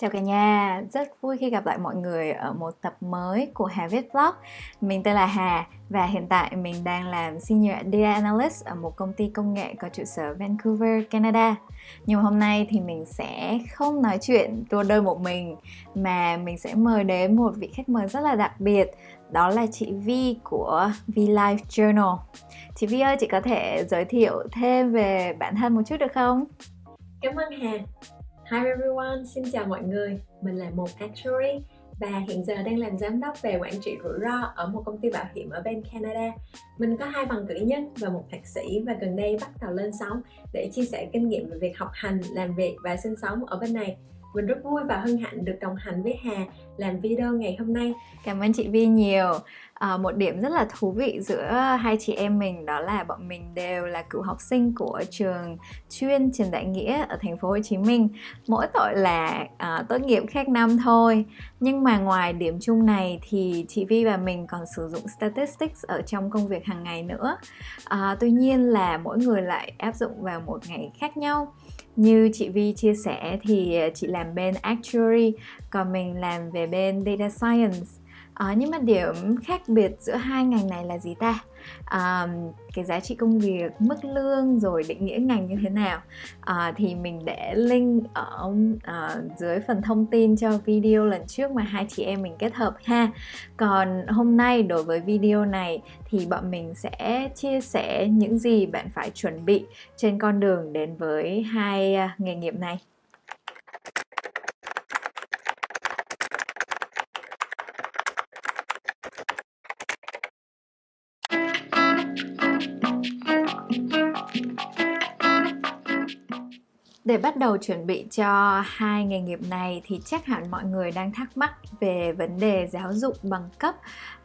Chào cả nhà, rất vui khi gặp lại mọi người ở một tập mới của Hà Viết Vlog. Mình tên là Hà và hiện tại mình đang làm Senior Data Analyst ở một công ty công nghệ có trụ sở Vancouver, Canada. Nhưng mà hôm nay thì mình sẽ không nói chuyện tour đơn một mình Mà mình sẽ mời đến một vị khách mời rất là đặc biệt. Đó là chị Vi của Vi Life Journal. Chị Vi ơi, chị có thể giới thiệu thêm về bản thân một chút được không? Cảm ơn Hà. Hi everyone, xin chào mọi người. Mình là một actuary và hiện giờ đang làm giám đốc về quản trị rủi ro ở một công ty bảo hiểm ở bên Canada. Mình có hai bằng cử nhân và một thạc sĩ và gần đây bắt đầu lên sóng để chia sẻ kinh nghiệm về việc học hành, làm việc và sinh sống ở bên này. Mình rất vui và hân hạnh được đồng hành với Hà làm video ngày hôm nay. Cảm ơn chị Vi nhiều. À, một điểm rất là thú vị giữa hai chị em mình đó là bọn mình đều là cựu học sinh của trường chuyên Trần Đại Nghĩa ở thành phố Hồ Chí Minh. Mỗi tội là à, tốt nghiệp khác năm thôi. Nhưng mà ngoài điểm chung này thì chị Vi và mình còn sử dụng statistics ở trong công việc hàng ngày nữa. À, tuy nhiên là mỗi người lại áp dụng vào một ngày khác nhau. Như chị Vi chia sẻ thì ờ, chị làm bên actuary, còn mình làm về bên data science. À, nhưng mà điểm khác biệt giữa hai ngành này là gì ta? À, cái giá trị công việc mức lương rồi định nghĩa ngành như thế nào. À, thì mình để link ở à, dưới phần thông tin cho video lần trước mà hai chị em mình kết hợp ha. Còn hôm nay đối với video này thì bọn mình sẽ chia sẻ những gì bạn phải chuẩn bị trên con đường đến với hai ờ, nghề nghiệp này. Để bắt đầu chuẩn bị cho hai nghề nghiệp này thì chắc hẳn mọi người đang thắc mắc về vấn đề giáo dục bằng cấp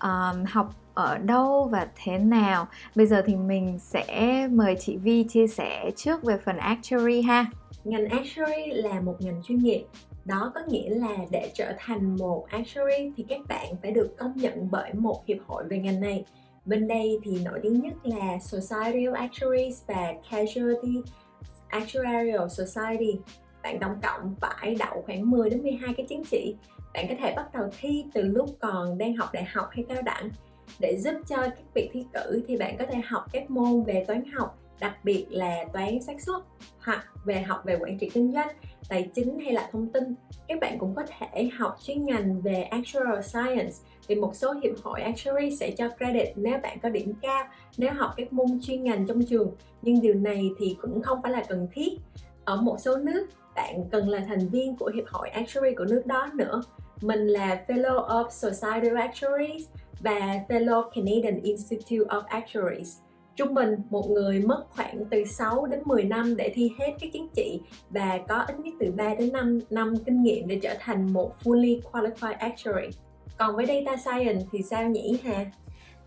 um, học ở đâu và thế nào. Bây giờ thì mình sẽ mời chị Vi chia sẻ trước về phần actuary ha. Ngành actuary là một ngành chuyên nghiệp. Đó có nghĩa là để trở thành một actuary thì các bạn phải được công nhận bởi một hiệp hội về ngành này. Bên đây thì nổi tiếng nhất là Society of Actuaries và Casualty Actuarial Society. Bạn tổng cộng phải đậu khoảng 10 đến 12 cái chứng chỉ. Bạn có thể bắt đầu thi từ lúc còn đang học đại học hay cao đẳng. Để giúp cho các việc thi cử thì bạn có thể học các môn về toán học, đặc biệt là toán xác suất, hoặc về học về quản trị kinh doanh, tài chính hay là thông tin. Các bạn cũng có thể học chuyên ngành về actuarial science thì một số hiệp hội actuary sẽ cho credit nếu bạn có điểm cao, nếu học các môn chuyên ngành trong trường. Nhưng điều này thì cũng không phải là cần thiết. Ở một số nước, bạn cần là thành viên của hiệp hội actuary của nước đó nữa. Mình là Fellow of Society of Actuaries và Fellow Canadian Institute of Actuaries Trung bình, một người mất khoảng từ 6 đến 10 năm để thi hết các chứng chỉ và có ít nhất từ 3 đến 5 năm kinh nghiệm để trở thành một fully qualified actuary. Còn với data science thì sao nhỉ Hà?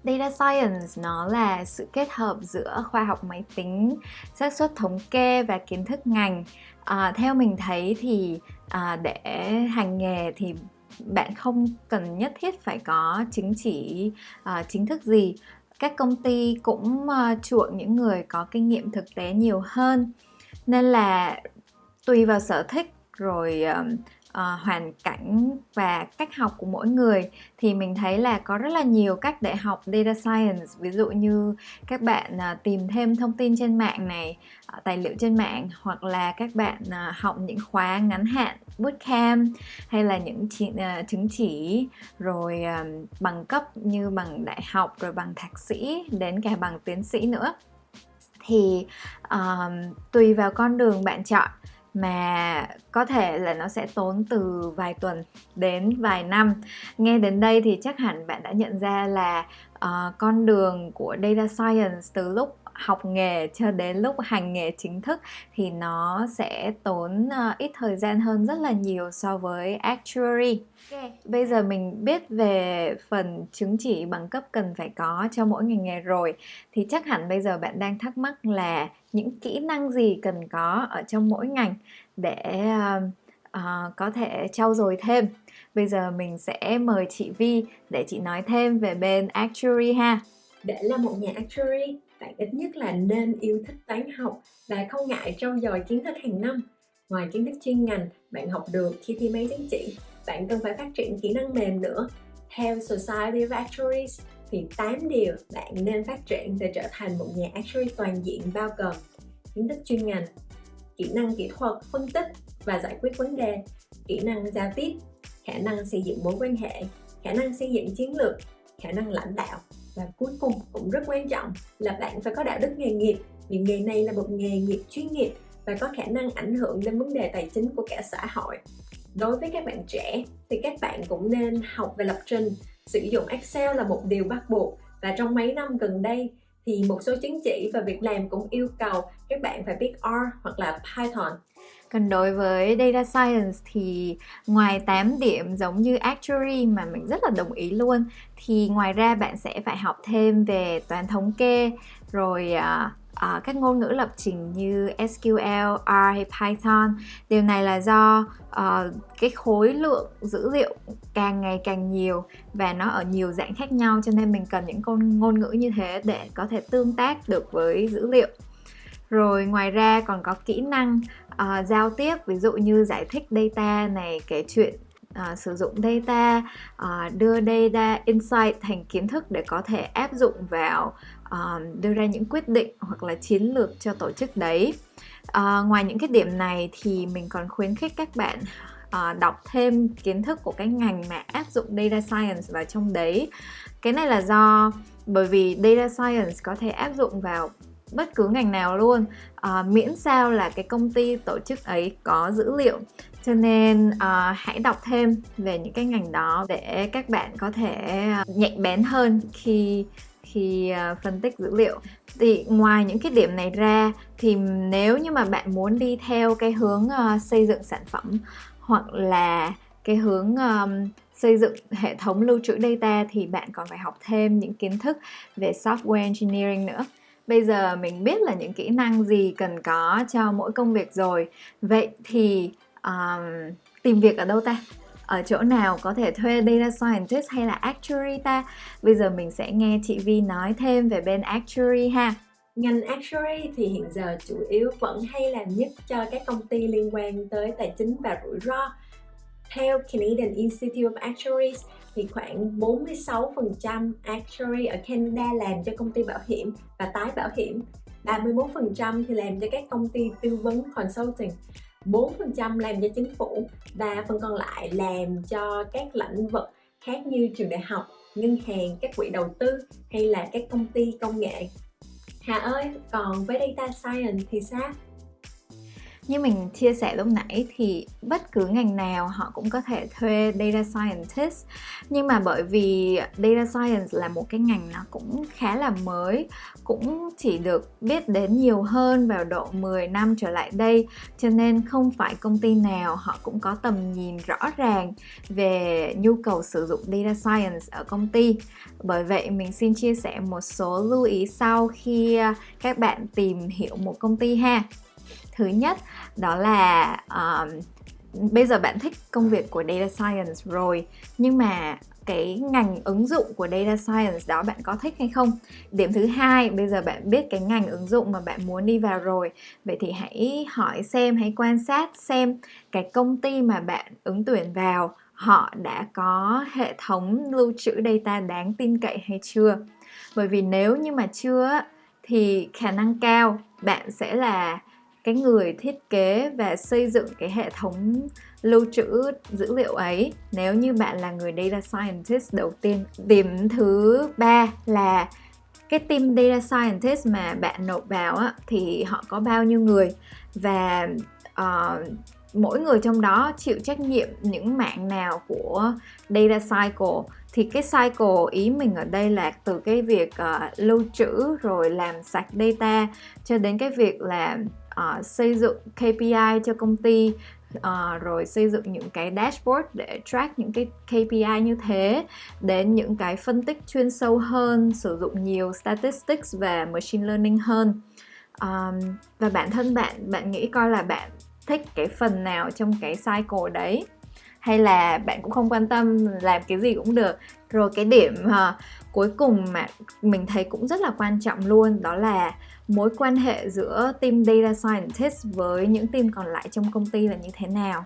Data Science nó là sự kết hợp giữa khoa học máy tính, xác suất thống kê và kiến thức ngành. À, theo mình thấy thì à, để hành nghề thì bạn không cần nhất thiết phải có chứng chỉ uh, chính thức gì các công ty cũng uh, chuộng những người có kinh nghiệm thực tế nhiều hơn nên là tùy vào sở thích rồi uh, uh, hoàn cảnh và cách học của mỗi người thì mình thấy là có rất là nhiều cách để học data science. Ví dụ như các bạn uh, tìm thêm thông tin trên mạng này uh, tài liệu trên mạng hoặc là các bạn uh, học những khóa ngắn hạn bootcamp hay là những chỉ, uh, chứng chỉ rồi uh, bằng cấp như bằng đại học rồi bằng thạc sĩ đến cả bằng tiến sĩ nữa. Thì uh, tùy vào con đường bạn chọn mà có thể là nó sẽ tốn từ vài tuần đến vài năm. Nghe đến đây thì chắc hẳn bạn đã nhận ra là uh, con đường của data science từ lúc học nghề cho đến lúc hành nghề chính thức thì nó sẽ tốn uh, ít thời gian hơn rất là nhiều so với actuary. Okay. Bây giờ mình biết về phần chứng chỉ bằng cấp cần phải có cho mỗi ngành nghề rồi thì chắc hẳn bây giờ bạn đang thắc mắc là những kỹ năng gì cần có ở trong mỗi ngành để uh, uh, có thể trau dồi thêm. Bây giờ mình sẽ mời chị Vi để chị nói thêm về bên actuary ha. Để là một nhà actuary bạn ít nhất là nên yêu thích toán học và không ngại trau dồi kiến thức hàng năm. Ngoài kiến thức chuyên ngành bạn học được khi thi mấy chứng chỉ bạn cần phải phát triển kỹ năng mềm nữa. Theo Society of Actuaries thì 8 điều bạn nên phát triển để trở thành một nhà actuary toàn diện bao gồm kiến thức chuyên ngành, kỹ năng kỹ thuật, phân tích và giải quyết vấn đề, kỹ năng giao tiếp, khả năng xây dựng mối quan hệ, khả năng xây dựng chiến lược, khả năng lãnh đạo và cuối cùng cũng rất quan trọng là bạn phải có đạo đức nghề nghiệp. Vì nghề này là một nghề nghiệp chuyên nghiệp và có khả năng ảnh hưởng đến vấn đề tài chính của cả xã hội. Đối với các bạn trẻ thì các bạn cũng nên học về lập trình. Sử dụng Excel là một điều bắt buộc. Và trong mấy năm gần đây thì một số chứng chỉ và việc làm cũng yêu cầu các bạn phải biết R hoặc là Python. Còn đối với Data Science thì ngoài 8 điểm giống như Actuary mà mình rất là đồng ý luôn thì ngoài ra bạn sẽ phải học thêm về toán thống kê rồi uh, uh, các ngôn ngữ lập trình như SQL, R hay Python. Điều này là do uh, cái khối lượng dữ liệu càng ngày càng nhiều và nó ở nhiều dạng khác nhau cho nên mình cần những con ngôn ngữ như thế để có thể tương tác được với dữ liệu. Rồi ngoài ra còn có kỹ năng uh, giao tiếp ví dụ như giải thích data này, kể chuyện uh, sử dụng data, uh, đưa data insight thành kiến thức để có thể áp dụng vào uh, đưa ra những quyết định hoặc là chiến lược cho tổ chức đấy. Uh, ngoài những cái điểm này thì mình còn khuyến khích các bạn à, đọc thêm kiến thức của cái ngành mà áp dụng data science vào trong đấy. Cái này là do bởi vì data science có thể áp dụng vào bất cứ ngành nào luôn à, miễn sao là cái công ty tổ chức ấy có dữ liệu. Cho nên à, hãy đọc thêm về những cái ngành đó để các bạn có thể nhạy bén hơn khi khi uh, phân tích dữ liệu. Thì ngoài những cái điểm này ra thì nếu như mà bạn muốn đi theo cái hướng uh, xây dựng sản phẩm hoặc là cái hướng um, xây dựng hệ thống lưu trữ data thì bạn còn phải học thêm những kiến thức về software engineering nữa. Bây giờ mình biết là những kỹ năng gì cần có cho mỗi công việc rồi. Vậy thì um, tìm việc ở đâu ta? Ở chỗ nào có thể thuê data scientist hay là actuary ta? Bây giờ mình sẽ nghe chị Vi nói thêm về bên actuary ha. Ngành actuary thì hiện giờ chủ yếu vẫn hay làm nhất cho các công ty liên quan tới tài chính và rủi ro. Theo Canadian Institute of Actuaries thì khoảng 46% actuary ở Canada làm cho công ty bảo hiểm và tái bảo hiểm, 31% thì làm cho các công ty tư vấn consulting. 4% làm cho chính phủ và phần còn lại làm cho các lĩnh vực khác như trường đại học, ngân hàng, các quỹ đầu tư hay là các công ty công nghệ. Hà ơi, còn với data science thì sao? Như mình chia sẻ lúc nãy thì bất cứ ngành nào họ cũng có thể thuê data scientist. Nhưng mà bởi vì data science là một cái ngành nó cũng khá là mới, cũng chỉ được biết đến nhiều hơn vào độ 10 năm trở lại đây. Cho nên không phải công ty nào họ cũng có tầm nhìn rõ ràng về nhu cầu sử dụng data science ở công ty. Bởi vậy mình xin chia sẻ một số lưu ý sau khi các bạn tìm hiểu một công ty ha thứ nhất đó là um, bây giờ bạn thích công việc của data science rồi nhưng mà cái ngành ứng dụng của data science đó bạn có thích hay không? Điểm thứ hai bây giờ bạn biết cái ngành ứng dụng mà bạn muốn đi vào rồi vậy thì hãy hỏi xem hãy quan sát xem cái công ty mà bạn ứng tuyển vào họ đã có hệ thống lưu trữ data đáng tin cậy hay chưa? Bởi vì nếu như mà chưa thì khả năng cao bạn sẽ là cái người thiết kế và xây dựng cái hệ thống lưu trữ dữ liệu ấy. Nếu như bạn là người data scientist đầu tiên điểm thứ ba là cái team data scientist mà bạn nộp vào á, thì họ có bao nhiêu người? Và uh, mỗi người trong đó chịu trách nhiệm những mạng nào của data cycle? Thì cái cycle ý mình ở đây là từ cái việc uh, lưu trữ rồi làm sạch data cho đến cái việc là uh, xây dựng KPI cho công ty uh, rồi xây dựng những cái dashboard để track những cái KPI như thế đến những cái phân tích chuyên sâu hơn sử dụng nhiều statistics và machine learning hơn. Um, và bản thân bạn bạn nghĩ coi là bạn thích cái phần nào trong cái cycle đấy? Hay là bạn cũng không quan tâm làm cái gì cũng được. Rồi cái điểm uh, cuối cùng mà mình thấy cũng rất là quan trọng luôn đó là mối quan hệ giữa team data scientist với những team còn lại trong công ty là như thế nào.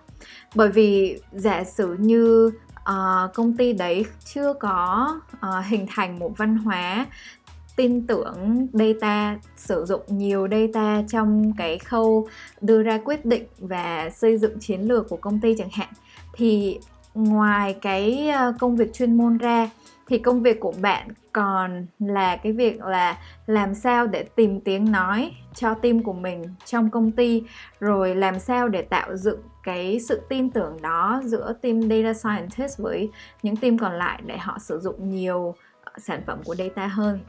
Bởi vì giả sử như uh, công ty đấy chưa có uh, hình thành một văn hóa tin tưởng data, sử dụng nhiều data trong cái khâu đưa ra quyết định và xây dựng chiến lược của công ty chẳng hạn. Thì ngoài cái ờ, công việc chuyên môn ra, thì công việc của bạn còn là cái việc là làm sao để tìm tiếng nói cho team của mình trong công ty, rồi làm sao để tạo dựng cái sự tin tưởng đó giữa team data scientist với những team còn lại để họ sử dụng nhiều ờ, sản phẩm của data hơn.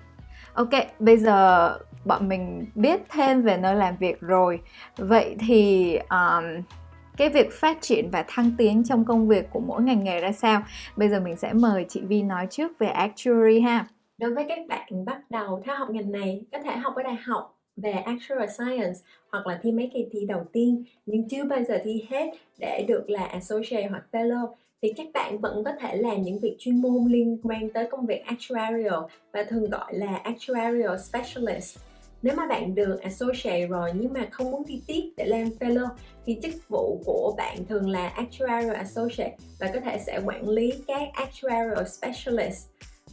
Ok, bây giờ bọn mình biết thêm về nơi làm việc rồi. Vậy thì um, cái việc phát triển và thăng tiến trong công việc của mỗi ngành nghề ra sao? Bây giờ mình sẽ mời chị Vi nói trước về actuary ha. Đối với các bạn bắt đầu theo học ngành này, có thể học ở đại học về Actuarial Science hoặc là thi mấy kỳ thi đầu tiên nhưng chưa bao giờ thi hết để được là Associate hoặc Fellow thì các bạn vẫn có thể làm những việc chuyên môn liên quan tới công việc actuarial và thường gọi là actuarial specialist. Nếu mà bạn được associate rồi nhưng mà không muốn thi tiếp để làm fellow, thì chức vụ của bạn thường là actuarial associate và có thể sẽ quản lý các actuarial specialist.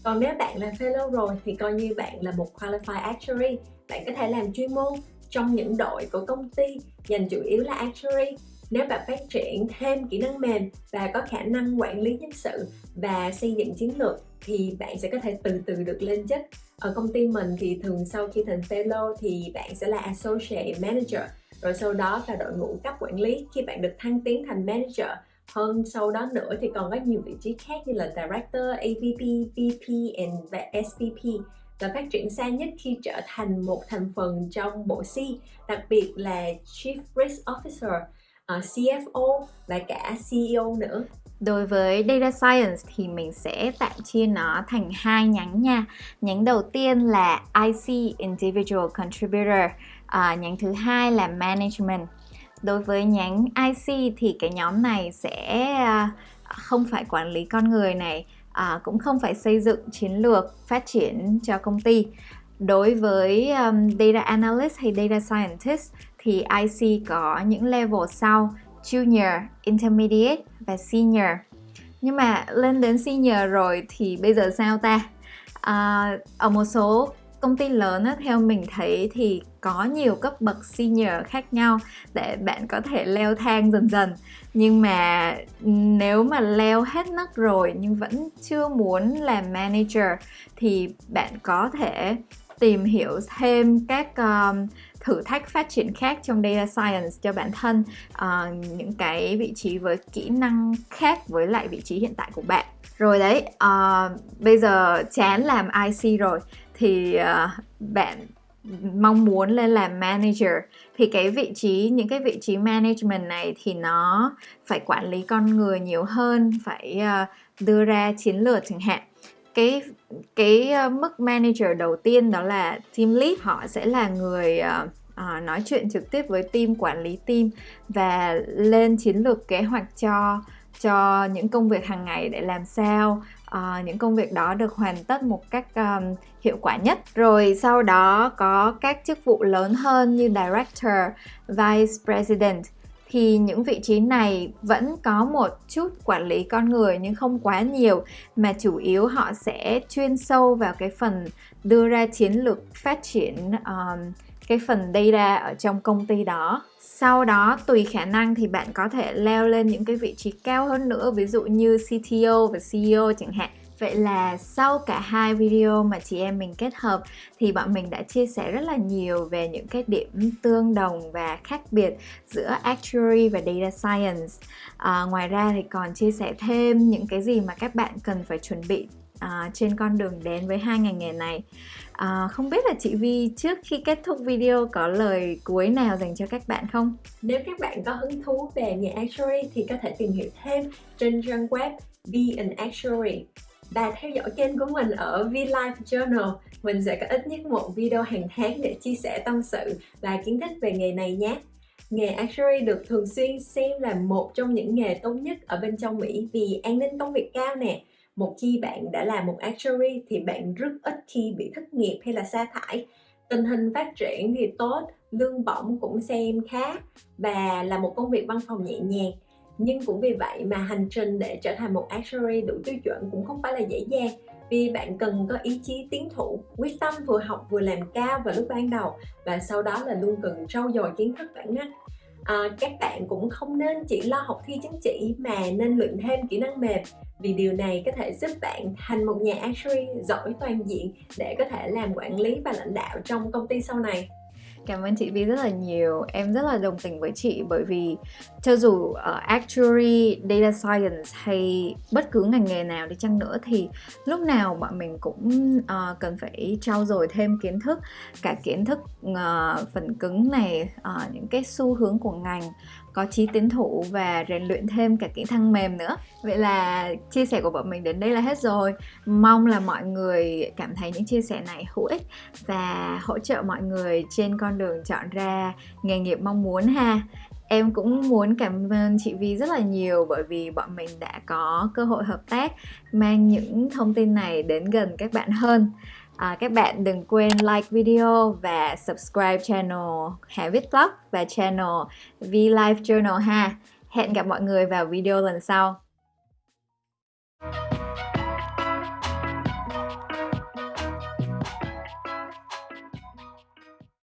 Còn nếu bạn là fellow rồi thì coi như bạn là một qualified actuary. Bạn có thể làm chuyên môn trong những đội của công ty, dành chủ yếu là actuary nếu bạn phát triển thêm kỹ năng mềm và có khả năng quản lý nhân sự và xây dựng chiến lược thì bạn sẽ có thể từ từ được lên chức. Ở công ty mình thì thường sau khi thành fellow thì bạn sẽ là associate manager rồi sau đó là đội ngũ cấp quản lý. Khi bạn được thăng tiến thành manager hơn sau đó nữa thì còn có nhiều vị trí khác như là director, AVP, VP and SVP và phát triển xa nhất khi trở thành một thành phần trong bộ C, đặc biệt là Chief Risk Officer. Ờ, uh, CFO và cả CEO nữa Đối với Data Science thì mình sẽ tạm chia nó thành hai nhánh nha. Nhánh đầu tiên là IC Individual Contributor, à, nhánh thứ hai là Management. Đối với nhánh IC thì cái nhóm này sẽ à, không phải quản lý con người này, à, cũng không phải xây dựng chiến lược phát triển cho công ty. Đối với um, Data Analyst hay Data Scientist thì IC có những level sau Junior, Intermediate và Senior nhưng mà lên đến Senior rồi thì bây giờ sao ta? À, ở một số công ty lớn á, theo mình thấy thì có nhiều cấp bậc senior khác nhau để bạn có thể leo thang dần dần nhưng mà nếu mà leo hết nấc rồi nhưng vẫn chưa muốn làm manager thì bạn có thể tìm hiểu thêm các um, thử thách phát triển khác trong data science cho bản thân à, những cái vị trí với kỹ năng khác với lại vị trí hiện tại của bạn. Rồi đấy à, bây giờ chán làm IC rồi thì à, bạn mong muốn lên làm manager. Thì cái vị trí những cái vị trí management này thì nó phải quản lý con người nhiều hơn phải uh, đưa ra chiến lược chẳng hạn. Cái cái ờ, mức manager đầu tiên đó là team lead họ sẽ là người uh, uh, nói chuyện trực tiếp với team quản lý team và lên chiến lược kế hoạch cho cho những công việc hàng ngày để làm sao uh, những công việc đó được hoàn tất một cách um, hiệu quả nhất. Rồi sau đó có các chức vụ lớn hơn như director vice president thì những vị trí này vẫn có một chút quản lý con người nhưng không quá nhiều mà chủ yếu họ sẽ chuyên sâu vào cái phần đưa ra chiến lược phát triển um, cái phần data ở trong công ty đó. Sau đó tùy khả năng thì bạn có thể leo lên những cái vị trí cao hơn nữa ví dụ như CTO và CEO chẳng hạn. Vậy là sau cả hai video mà chị em mình kết hợp thì bọn mình đã chia sẻ rất là nhiều về những cái điểm tương đồng và khác biệt giữa actuary và data science. À, ngoài ra thì còn chia sẻ thêm những cái gì mà các bạn cần phải chuẩn bị à, trên con đường đến với hai ngành nghề này. À, không biết là chị Vi trước khi kết thúc video có lời cuối nào dành cho các bạn không? Nếu các bạn có hứng thú về nghề actuary thì có thể tìm hiểu thêm trên trang web Be an Actuary và theo dõi kênh của mình ở VLife Journal. Mình sẽ có ít nhất một video hàng tháng để chia sẻ tâm sự và kiến thức về nghề này nhé. Nghề actuary được thường xuyên xem là một trong những nghề tốt nhất ở bên trong Mỹ vì an ninh công việc cao nè, một khi bạn đã là một actuary thì bạn rất ít khi bị thất nghiệp hay là sa thải tình hình phát triển thì tốt lương bổng cũng xem khá và là một công việc văn phòng nhẹ nhàng nhưng cũng vì vậy mà hành trình để trở thành một actuary đủ tiêu chuẩn cũng không phải là dễ dàng. Vì bạn cần có ý chí tiến thủ quyết tâm vừa học vừa làm cao vào lúc ban đầu và sau đó là luôn cần trau dồi kiến thức bản năng. À, các bạn cũng không nên chỉ lo học thi chứng chỉ mà nên luyện thêm kỹ năng mềm vì điều này có thể giúp bạn thành một nhà actuary giỏi toàn diện để có thể làm quản lý và lãnh đạo trong công ty sau này. Cảm ơn chị Vi rất là nhiều. Em rất là đồng tình với chị bởi vì cho dù uh, actuary, data science hay bất cứ ngành nghề nào đi chăng nữa thì lúc nào bọn mình cũng uh, cần phải trau dồi thêm kiến thức, cả kiến thức uh, phần cứng này, uh, những cái xu hướng của ngành có trí tiến thủ và rèn luyện thêm cả kỹ năng mềm nữa. Vậy là chia sẻ của bọn mình đến đây là hết rồi. Mong là mọi người cảm thấy những chia sẻ này hữu ích và hỗ trợ mọi người trên con đường chọn ra nghề nghiệp mong muốn ha. Em cũng muốn cảm ơn chị Vi rất là nhiều bởi vì bọn mình đã có cơ hội hợp tác, mang những thông tin này đến gần các bạn hơn. À, các bạn đừng quên like video và subscribe channel Hà Viết Vlog và channel V Life Journal ha. Hẹn gặp mọi người vào video lần sau.